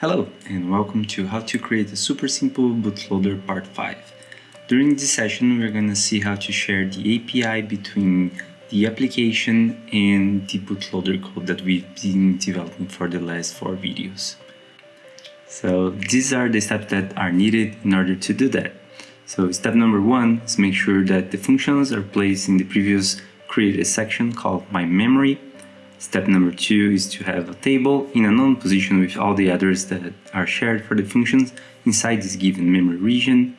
Hello and welcome to how to create a super simple bootloader part 5. During this session we're going to see how to share the API between the application and the bootloader code that we've been developing for the last four videos. So these are the steps that are needed in order to do that. So step number one is make sure that the functions are placed in the previous created section called my memory Step number two is to have a table in a known position with all the addresses that are shared for the functions inside this given memory region.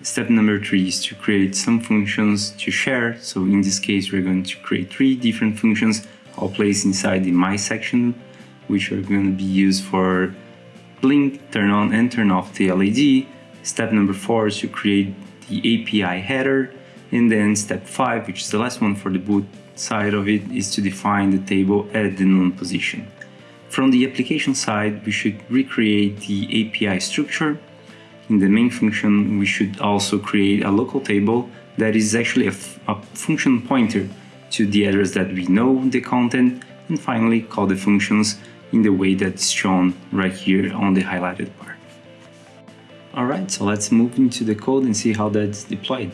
Step number three is to create some functions to share. So in this case, we're going to create three different functions all placed inside the my section, which are going to be used for blink, turn on and turn off the LED. Step number four is to create the API header. And then step five, which is the last one for the boot side of it is to define the table at the known position. From the application side, we should recreate the API structure. In the main function, we should also create a local table that is actually a, function pointer to the address that we know the content, and finally call the functions in the way that's shown right here on the highlighted part. Alright, so let's move into the code and see how that's deployed.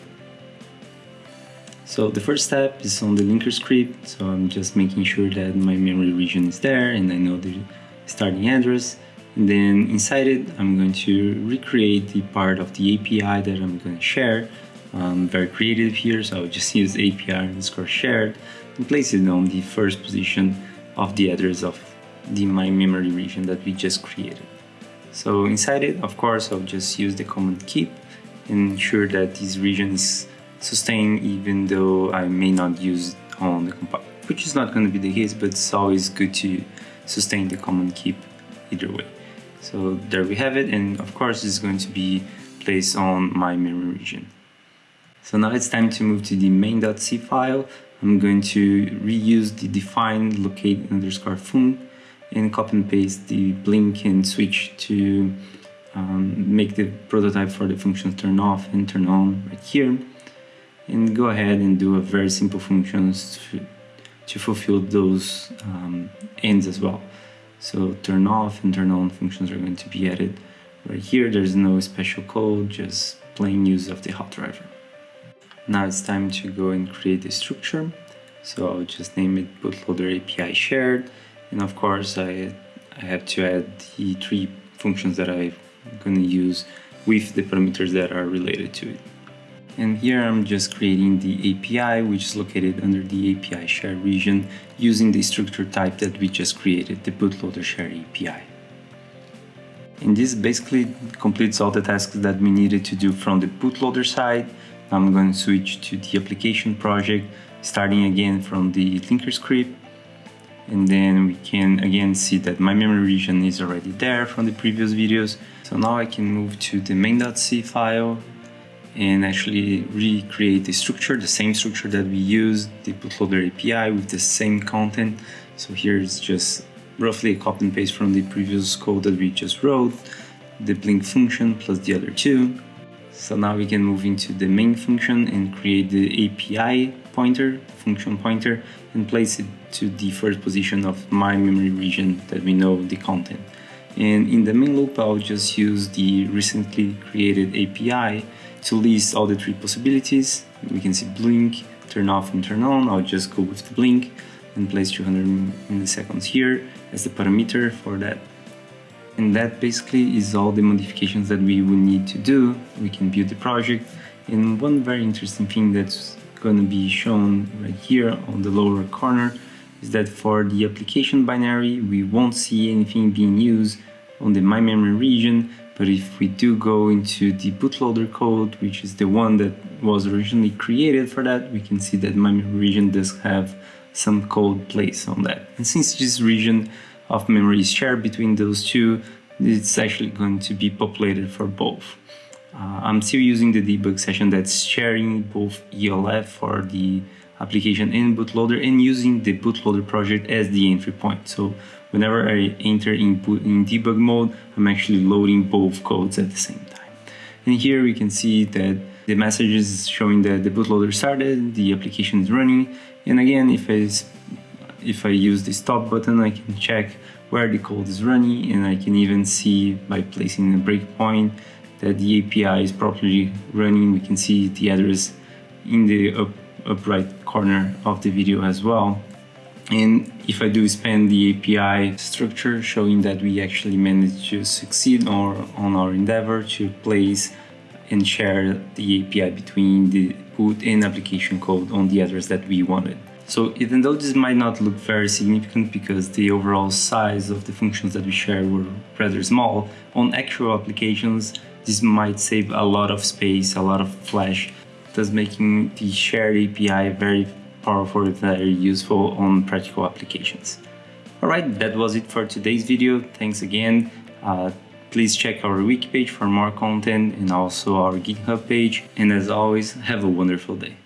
So the first step is on the linker script. So I'm just making sure that my memory region is there and I know the starting address. And then inside it, I'm going to recreate the part of the API that I'm going to share. I'm very creative here, so I'll just use API underscore shared and place it on the first position of the address of the my memory region that we just created. So inside it, of course, I'll just use the command keep and ensure that this region is sustain even though I may not use on the compiler, which is not going to be the case, but it's always good to sustain the command keep either way. So there we have it, and of course it's going to be placed on my memory region. So now it's time to move to the main.c file. I'm going to reuse the define locate underscore fun and copy and paste the blink and switch to um, make the prototype for the functions turn off and turn on right here and go ahead and do a very simple functions to, to fulfill those um, ends as well. So turn off and turn on functions are going to be added right here. There's no special code, just plain use of the HAL driver. Now it's time to go and create the structure. So I'll just name it bootloader API shared. And of course, I, I have to add the three functions that I'm going to use with the parameters that are related to it. And here I'm just creating the API, which is located under the API share region using the structure type that we just created, the bootloader share API. And this basically completes all the tasks that we needed to do from the bootloader side. I'm going to switch to the application project, starting again from the linker script. And then we can again see that my memory region is already there from the previous videos. So now I can move to the main.c file and actually recreate the structure, the same structure that we used, the bootloader API with the same content. So here is just roughly a copy and paste from the previous code that we just wrote, the blink function plus the other two. So now we can move into the main function and create the API pointer, function pointer, and place it to the first position of my memory region that we know the content. And in the main loop, I'll just use the recently created API to list all the three possibilities. We can see blink, turn off and turn on. I'll just go with the blink and place 200 milliseconds here as the parameter for that. And that basically is all the modifications that we will need to do. We can build the project. And one very interesting thing that's going to be shown right here on the lower corner is that for the application binary, we won't see anything being used on the My Memory region, but if we do go into the bootloader code, which is the one that was originally created for that, we can see that my region does have some code placed on that. And since this region of memory is shared between those two, it's actually going to be populated for both. Uh, I'm still using the debug session that's sharing both ELF for the application and bootloader and using the bootloader project as the entry point. So whenever I enter in, in debug mode, I'm actually loading both codes at the same time. And here we can see that the message is showing that the bootloader started, the application is running. And again, if I, if I use the stop button, I can check where the code is running and I can even see by placing a breakpoint that the API is properly running. We can see the address in the up, up right corner of the video as well. And if I do spend the API structure showing that we actually managed to succeed on, on our endeavor to place and share the API between the put and application code on the address that we wanted. So even though this might not look very significant because the overall size of the functions that we share were rather small, on actual applications this might save a lot of space, a lot of flash, thus making the shared API very powerful and very useful on practical applications. Alright, that was it for today's video. Thanks again. Uh, please check our wiki page for more content and also our GitHub page. And as always, have a wonderful day.